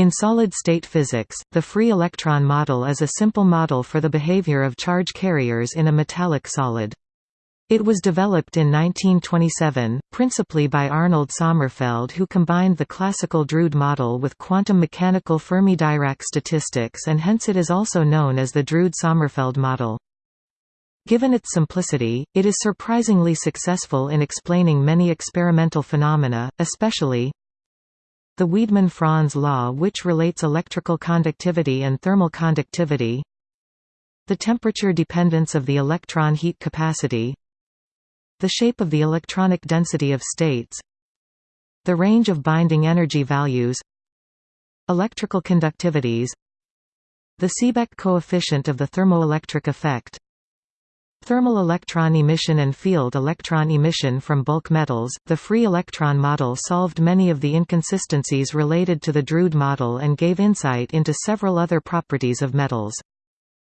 In solid-state physics, the free electron model is a simple model for the behavior of charge carriers in a metallic solid. It was developed in 1927, principally by Arnold Sommerfeld who combined the classical Drude model with quantum mechanical Fermi-Dirac statistics and hence it is also known as the Drude-Sommerfeld model. Given its simplicity, it is surprisingly successful in explaining many experimental phenomena, especially the Wiedemann-Franz law which relates electrical conductivity and thermal conductivity the temperature dependence of the electron heat capacity the shape of the electronic density of states the range of binding energy values electrical conductivities the Seebeck coefficient of the thermoelectric effect Thermal electron emission and field electron emission from bulk metals. The free electron model solved many of the inconsistencies related to the Drude model and gave insight into several other properties of metals.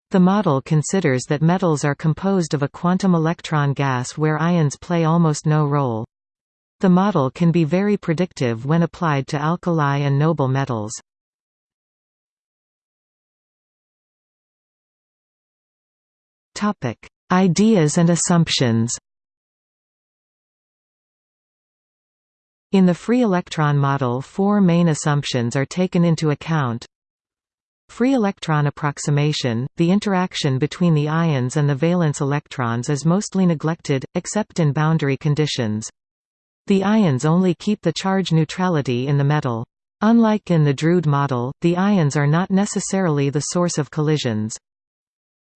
The model considers that metals are composed of a quantum electron gas where ions play almost no role. The model can be very predictive when applied to alkali and noble metals. Ideas and assumptions In the free electron model four main assumptions are taken into account Free electron approximation – The interaction between the ions and the valence electrons is mostly neglected, except in boundary conditions. The ions only keep the charge neutrality in the metal. Unlike in the Drude model, the ions are not necessarily the source of collisions.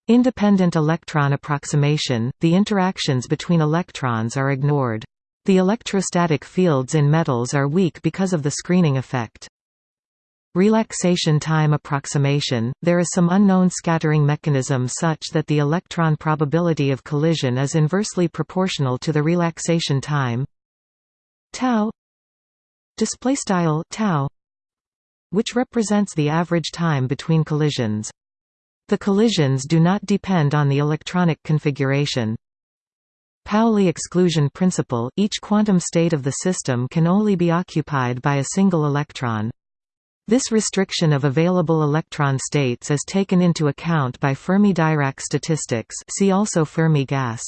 Independent electron approximation – The interactions between electrons are ignored. The electrostatic fields in metals are weak because of the screening effect. Relaxation time approximation – There is some unknown scattering mechanism such that the electron probability of collision is inversely proportional to the relaxation time tau which represents the average time between collisions. The collisions do not depend on the electronic configuration. Pauli exclusion principle – Each quantum state of the system can only be occupied by a single electron. This restriction of available electron states is taken into account by Fermi-Dirac statistics see also Fermi gas.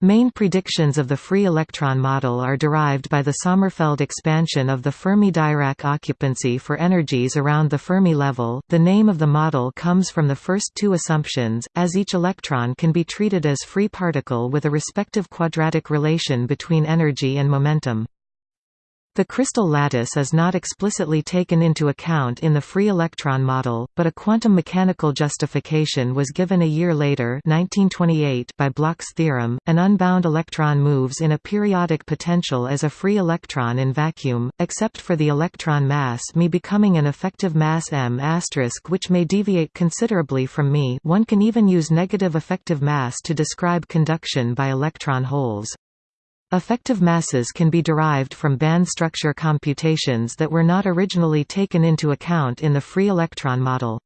Main predictions of the free electron model are derived by the Sommerfeld expansion of the Fermi-Dirac occupancy for energies around the Fermi level. The name of the model comes from the first two assumptions, as each electron can be treated as free particle with a respective quadratic relation between energy and momentum. The crystal lattice is not explicitly taken into account in the free electron model, but a quantum mechanical justification was given a year later 1928 by Bloch's theorem. An unbound electron moves in a periodic potential as a free electron in vacuum, except for the electron mass m becoming an effective mass m which may deviate considerably from m. One can even use negative effective mass to describe conduction by electron holes. Effective masses can be derived from band structure computations that were not originally taken into account in the free electron model.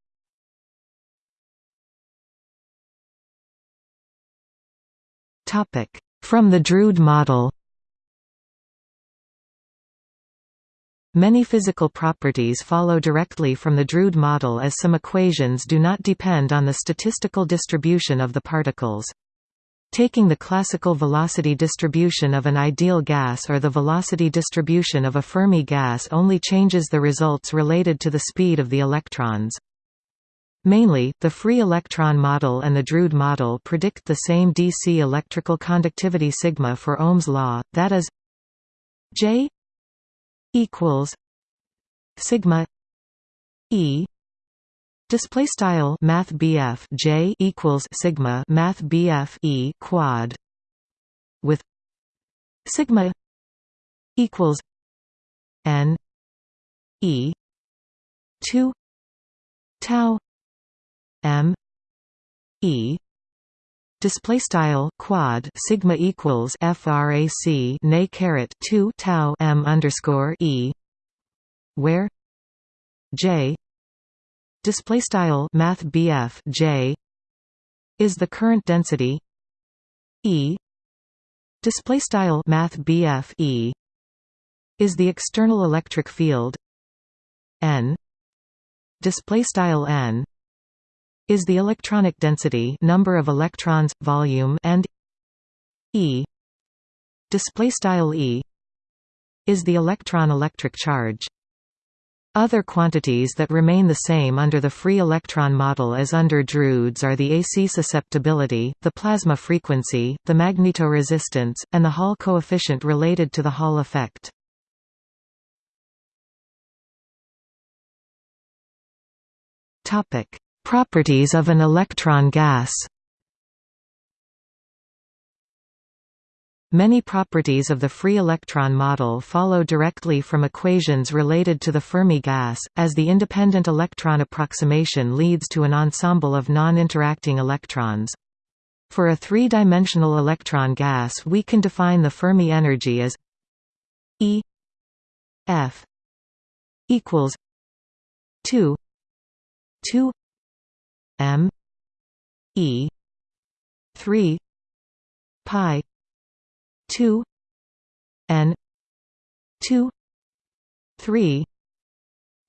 From the Drude model Many physical properties follow directly from the Drude model as some equations do not depend on the statistical distribution of the particles. Taking the classical velocity distribution of an ideal gas or the velocity distribution of a Fermi gas only changes the results related to the speed of the electrons. Mainly, the free electron model and the Drude model predict the same DC electrical conductivity sigma for Ohm's law, that is J equals sigma E Display style Math BF J equals Sigma Math BF E quad with Sigma equals N E two tau M E. Display style quad sigma equals frac nay caret 2 tau m underscore e where j display style math BF j is the current density e. Display style math BF e is the external electric field n. Display style n is the electronic density number of electrons volume and e. Display style e is the electron electric charge other quantities that remain the same under the free electron model as under Drude's are the AC susceptibility, the plasma frequency, the magnetoresistance, and the Hall coefficient related to the Hall effect. Properties of an electron gas Many properties of the free electron model follow directly from equations related to the Fermi gas, as the independent electron approximation leads to an ensemble of non-interacting electrons. For a three-dimensional electron gas we can define the Fermi energy as E F equals 2 2 m E 3 pi 2 n 2 3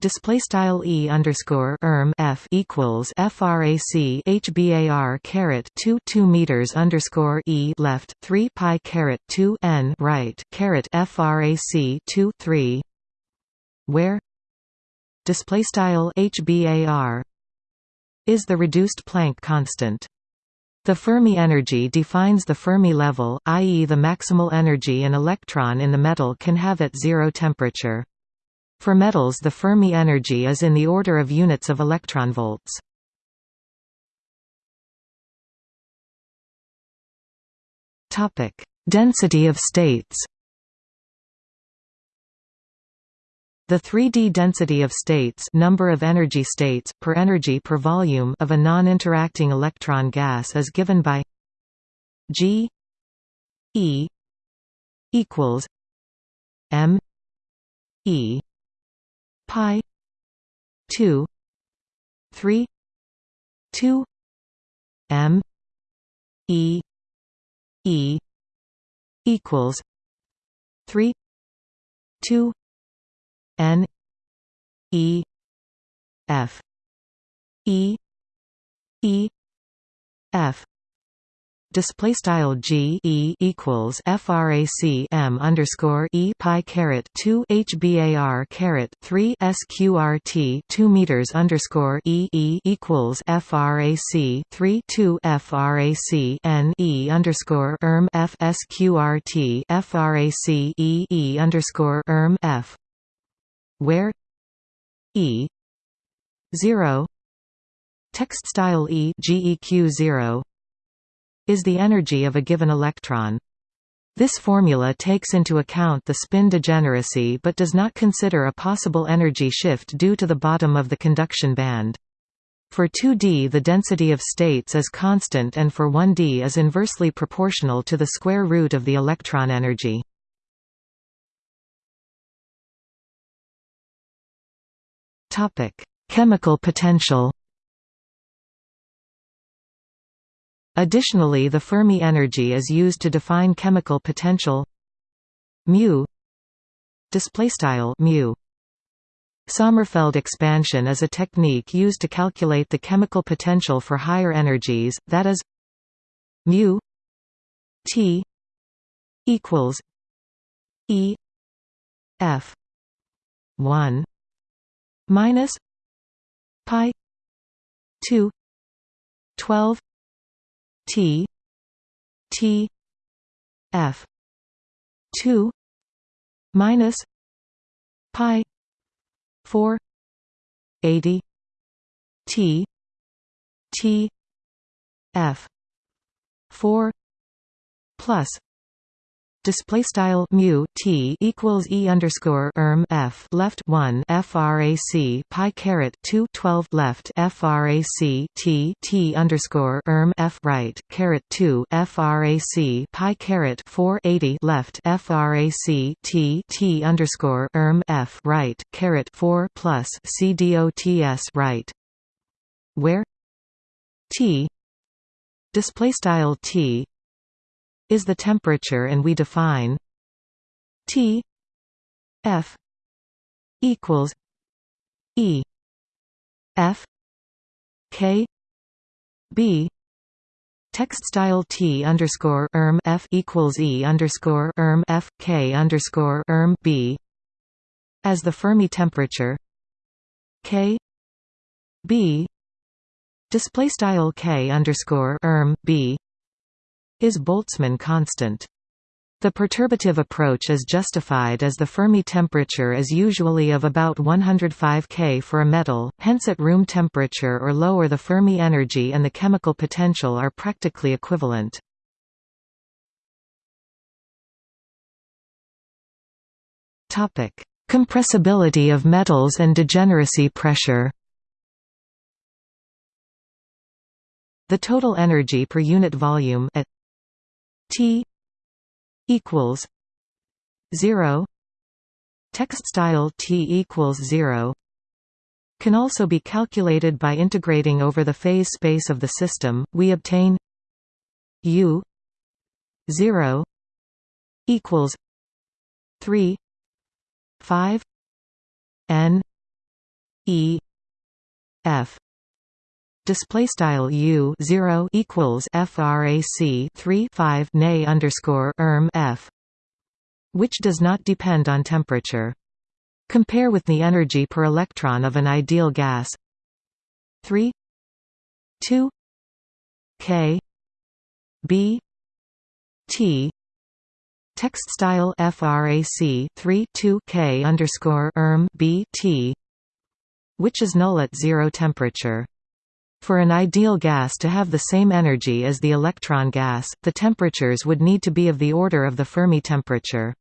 display style e underscore erm f equals frac hbar caret 2 2 meters underscore e left 3 pi caret 2 n right caret frac 2 3 where? Display style hbar is the reduced Planck constant the Fermi energy defines the Fermi level, i.e. the maximal energy an electron in the metal can have at zero temperature. For metals the Fermi energy is in the order of units of electron electronvolts. Density of states The 3D density of states number of energy states, per energy per volume of a non-interacting electron gas is given by G E equals M E pi 2 3 2 M E E equals 3 2 N E F E E F. Display style G E equals frac M underscore E pi caret 2 HBAR caret 3 SQRT 2 meters underscore E E equals frac 3 2 frac N E underscore erm F SQRT frac E E underscore erm F where E 0 text style E GEQ 0 is the energy of a given electron. This formula takes into account the spin degeneracy but does not consider a possible energy shift due to the bottom of the conduction band. For 2D the density of states is constant and for 1D is inversely proportional to the square root of the electron energy. Chemical potential Additionally the Fermi energy is used to define chemical potential. Mu. Displaystyle mu. Sommerfeld expansion is a technique used to calculate the chemical potential for higher energies that is mu T equals E F 1 minus pi 2 12 T T F two minus Pi four eighty T T F four plus display style mu t equals e underscore erm f left 1 frac pi caret 2 12 left frac t t underscore erm f right caret 2 frac pi caret 4 80 left frac t t underscore erm f right caret 4 plus c dots right. Where? T. Display style t is the temperature and we define T F equals E F K B. Text style T underscore erm F equals E underscore erm F K underscore erm B. As the Fermi temperature K B. Display style K underscore erm B is Boltzmann constant. The perturbative approach is justified as the Fermi temperature is usually of about 105 K for a metal, hence at room temperature or lower the Fermi energy and the chemical potential are practically equivalent. Compressibility of metals and degeneracy pressure The total energy per unit volume at T equals 0 text style T equals 0 can also be calculated by integrating over the phase space of the system. We obtain U 0 equals 3 5 n e f display style u 0 equals frac 3 5 nay underscore erm f which does not depend on temperature. Compare with the energy per electron of an ideal gas. 3 2 k b t. Text style frac 3 2 k underscore erm b t which is null at zero temperature for an ideal gas to have the same energy as the electron gas, the temperatures would need to be of the order of the Fermi temperature.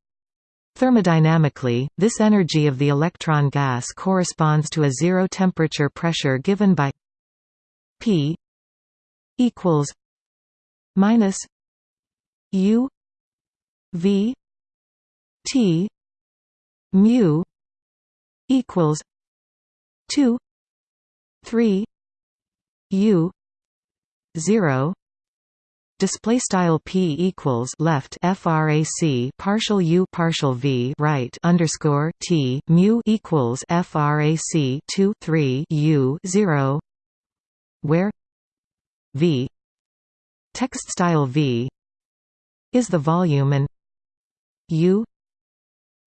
Thermodynamically, this energy of the electron gas corresponds to a zero temperature pressure given by P equals minus U V T mu equals two three U zero display style p equals left frac partial u partial v right underscore t mu equals frac 2 3 u 0 where v text style v is the volume and u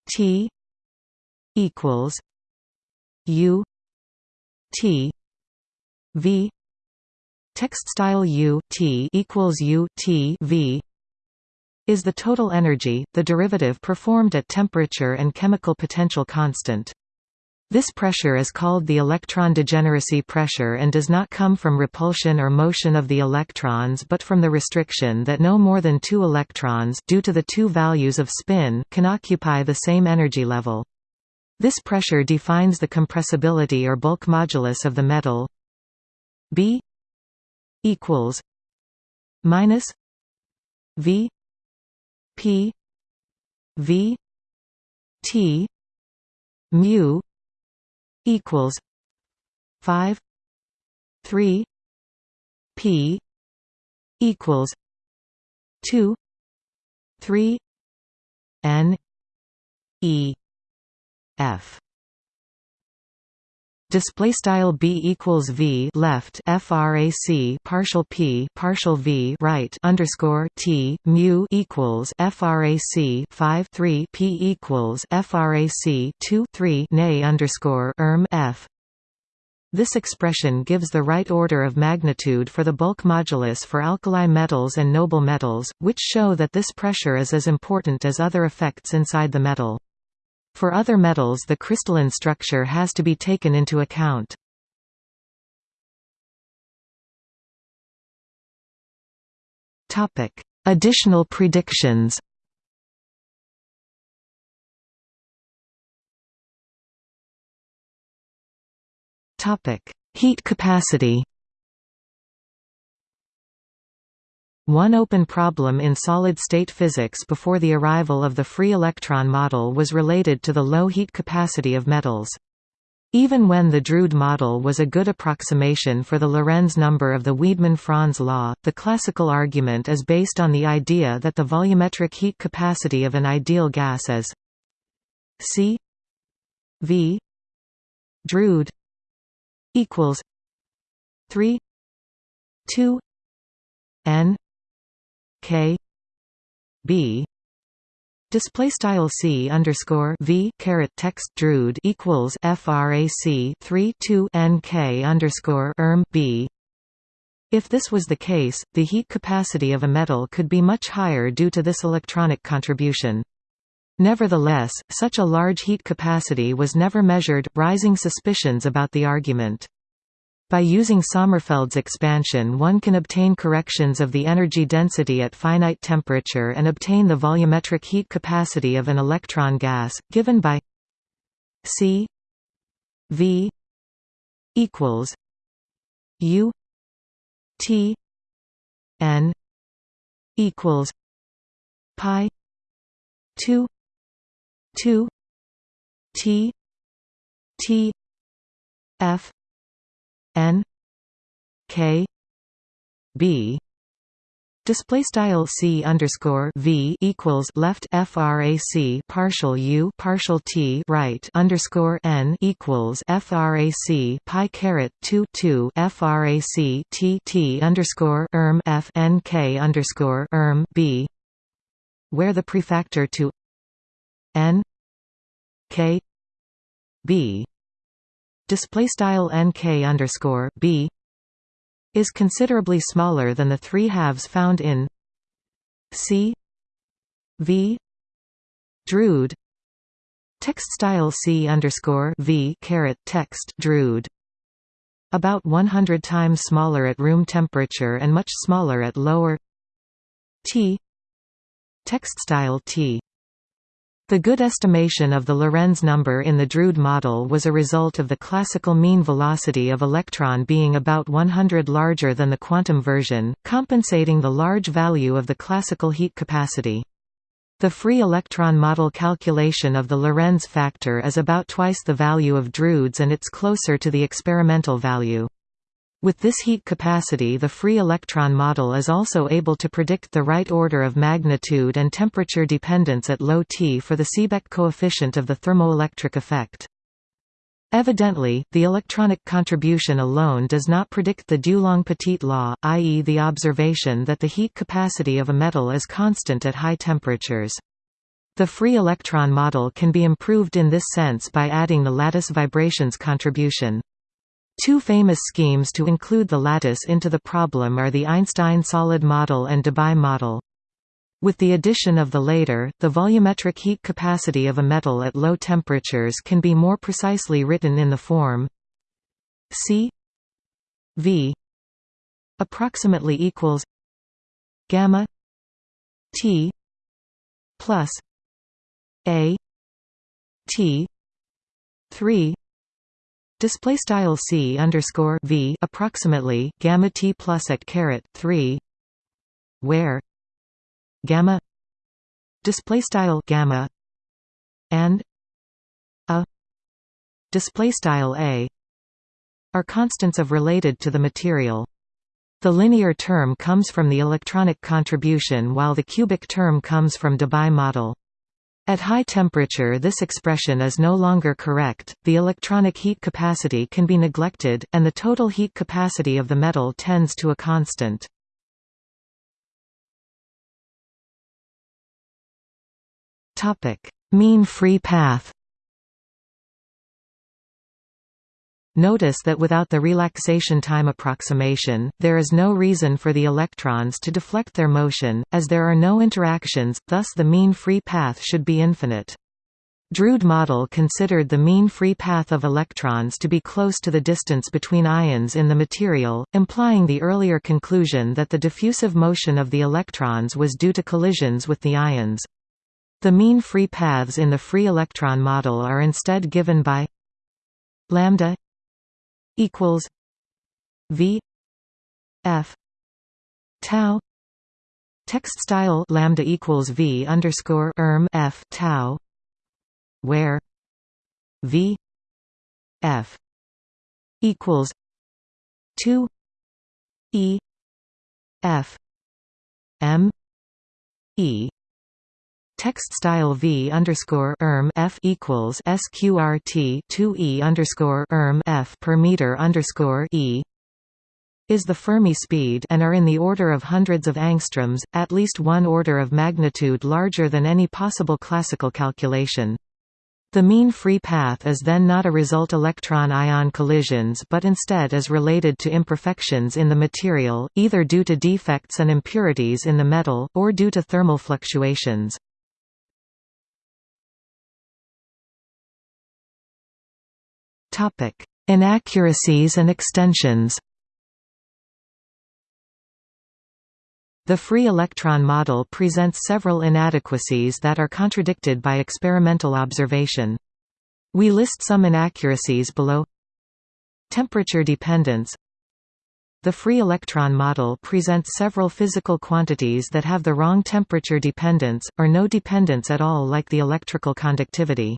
t equals u t v text style U T equals U T V is the total energy, the derivative performed at temperature and chemical potential constant. This pressure is called the electron degeneracy pressure and does not come from repulsion or motion of the electrons but from the restriction that no more than two electrons due to the two values of spin can occupy the same energy level. This pressure defines the compressibility or bulk modulus of the metal B equals minus V P V T mu equals five three P equals two three N E F display style b equals v left frac partial p partial v right underscore t mu equals frac 5 3 p equals frac 2 3 nay underscore erm f this expression gives the right order of magnitude for the bulk modulus for alkali metals and noble metals, which show that this pressure is as important as other effects inside the metal. For other metals the crystalline structure has to be taken into account. Additional predictions Heat capacity One open problem in solid-state physics before the arrival of the free electron model was related to the low heat capacity of metals. Even when the Drude model was a good approximation for the Lorentz number of the Wiedemann-Franz law, the classical argument is based on the idea that the volumetric heat capacity of an ideal gas is C v Drude equals 3 2 n k b Display style c underscore v caret text drude equals frac 3 2 nk underscore erm b. If this was the case, the heat capacity of a metal could be much higher due to this electronic contribution. Nevertheless, such a large heat capacity was never measured, rising suspicions about the argument. By using Sommerfeld's expansion one can obtain corrections of the energy density at finite temperature and obtain the volumetric heat capacity of an electron gas, given by C V equals U T N equals pi two two T T F N K B. Display style c underscore v equals left frac partial u partial t right underscore n equals frac pi caret two two frac t t underscore erm f n k underscore erm b, where the prefactor to n k b display style nk underscore b is considerably smaller than the three halves found in C V Drude. Text style C underscore V caret text Drude. About 100 times smaller at room temperature and much smaller at lower T. Text style T the good estimation of the Lorentz number in the Drude model was a result of the classical mean velocity of electron being about 100 larger than the quantum version, compensating the large value of the classical heat capacity. The free electron model calculation of the Lorentz factor is about twice the value of Drude's and it's closer to the experimental value. With this heat capacity the free electron model is also able to predict the right order of magnitude and temperature dependence at low T for the Seebeck coefficient of the thermoelectric effect. Evidently, the electronic contribution alone does not predict the Dulong-Petit law, i.e. the observation that the heat capacity of a metal is constant at high temperatures. The free electron model can be improved in this sense by adding the lattice vibrations contribution. Two famous schemes to include the lattice into the problem are the Einstein solid model and Debye model. With the addition of the later, the volumetric heat capacity of a metal at low temperatures can be more precisely written in the form C V approximately equals gamma T plus A T three Display style c underscore v approximately gamma t plus at caret three, where gamma display style gamma and a display style a are constants of related to the material. The linear term comes from the electronic contribution while the cubic term comes from Debye model. At high temperature this expression is no longer correct, the electronic heat capacity can be neglected, and the total heat capacity of the metal tends to a constant. mean free path Notice that without the relaxation time approximation, there is no reason for the electrons to deflect their motion, as there are no interactions, thus the mean free path should be infinite. Drude model considered the mean free path of electrons to be close to the distance between ions in the material, implying the earlier conclusion that the diffusive motion of the electrons was due to collisions with the ions. The mean free paths in the free electron model are instead given by lambda equals V F tau text style lambda equals V underscore erm F tau where V F equals two E F M E Text style v underscore erm f equals sqrt two e underscore erm f per meter underscore e is the Fermi speed and are in the order of hundreds of angstroms, at least one order of magnitude larger than any possible classical calculation. The mean free path is then not a result electron-ion collisions but instead is related to imperfections in the material, either due to defects and impurities in the metal, or due to thermal fluctuations. Inaccuracies and extensions The free electron model presents several inadequacies that are contradicted by experimental observation. We list some inaccuracies below Temperature dependence The free electron model presents several physical quantities that have the wrong temperature dependence, or no dependence at all like the electrical conductivity.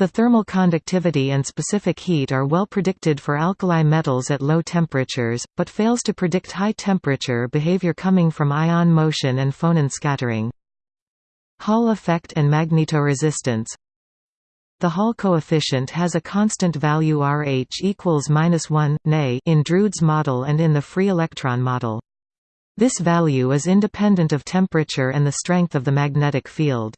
The thermal conductivity and specific heat are well predicted for alkali metals at low temperatures, but fails to predict high temperature behavior coming from ion motion and phonon scattering. Hall effect and magnetoresistance The Hall coefficient has a constant value Rh equals minus 1, Ne in Drude's model and in the free electron model. This value is independent of temperature and the strength of the magnetic field.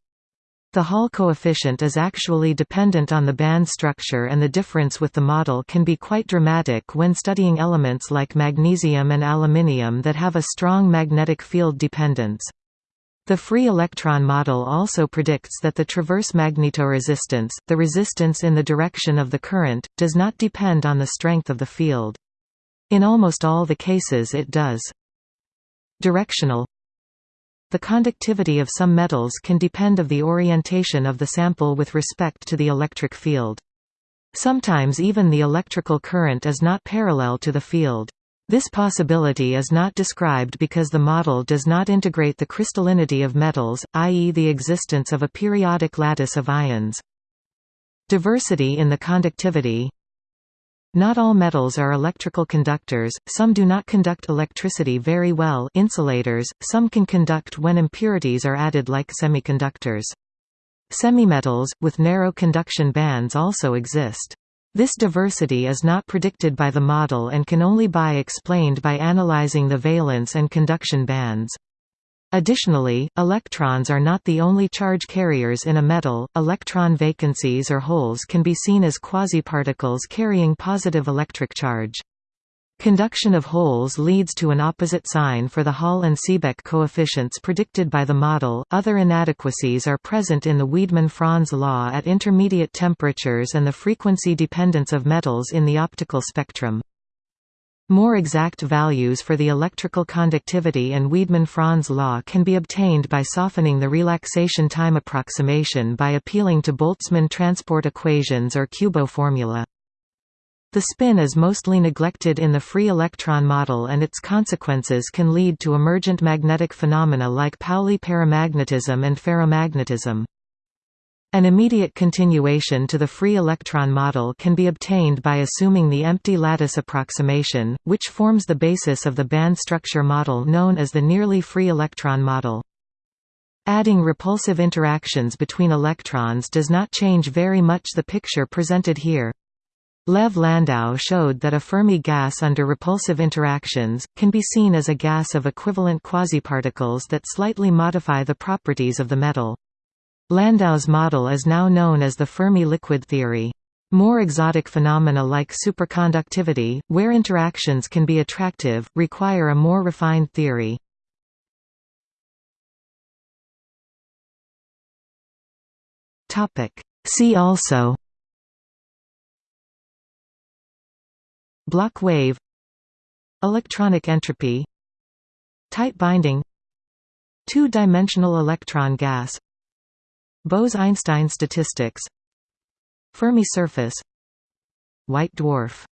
The Hall coefficient is actually dependent on the band structure and the difference with the model can be quite dramatic when studying elements like magnesium and aluminium that have a strong magnetic field dependence. The free electron model also predicts that the transverse magnetoresistance, the resistance in the direction of the current, does not depend on the strength of the field. In almost all the cases it does. Directional the conductivity of some metals can depend of the orientation of the sample with respect to the electric field. Sometimes even the electrical current is not parallel to the field. This possibility is not described because the model does not integrate the crystallinity of metals, i.e. the existence of a periodic lattice of ions. Diversity in the conductivity not all metals are electrical conductors, some do not conduct electricity very well insulators, some can conduct when impurities are added like semiconductors. Semimetals, with narrow conduction bands also exist. This diversity is not predicted by the model and can only be explained by analyzing the valence and conduction bands. Additionally, electrons are not the only charge carriers in a metal, electron vacancies or holes can be seen as quasiparticles carrying positive electric charge. Conduction of holes leads to an opposite sign for the Hall and Seebeck coefficients predicted by the model. Other inadequacies are present in the Wiedemann-Franz law at intermediate temperatures and the frequency dependence of metals in the optical spectrum. More exact values for the electrical conductivity and Wiedemann-Franz law can be obtained by softening the relaxation time approximation by appealing to Boltzmann transport equations or Kubo formula. The spin is mostly neglected in the free electron model and its consequences can lead to emergent magnetic phenomena like Pauli paramagnetism and ferromagnetism. An immediate continuation to the free electron model can be obtained by assuming the empty lattice approximation, which forms the basis of the band structure model known as the nearly free electron model. Adding repulsive interactions between electrons does not change very much the picture presented here. Lev Landau showed that a Fermi gas under repulsive interactions, can be seen as a gas of equivalent quasiparticles that slightly modify the properties of the metal. Landau's model is now known as the Fermi liquid theory. More exotic phenomena like superconductivity, where interactions can be attractive, require a more refined theory. See also Bloch wave Electronic entropy Tight binding Two-dimensional electron gas Bose–Einstein statistics. Fermi surface. White dwarf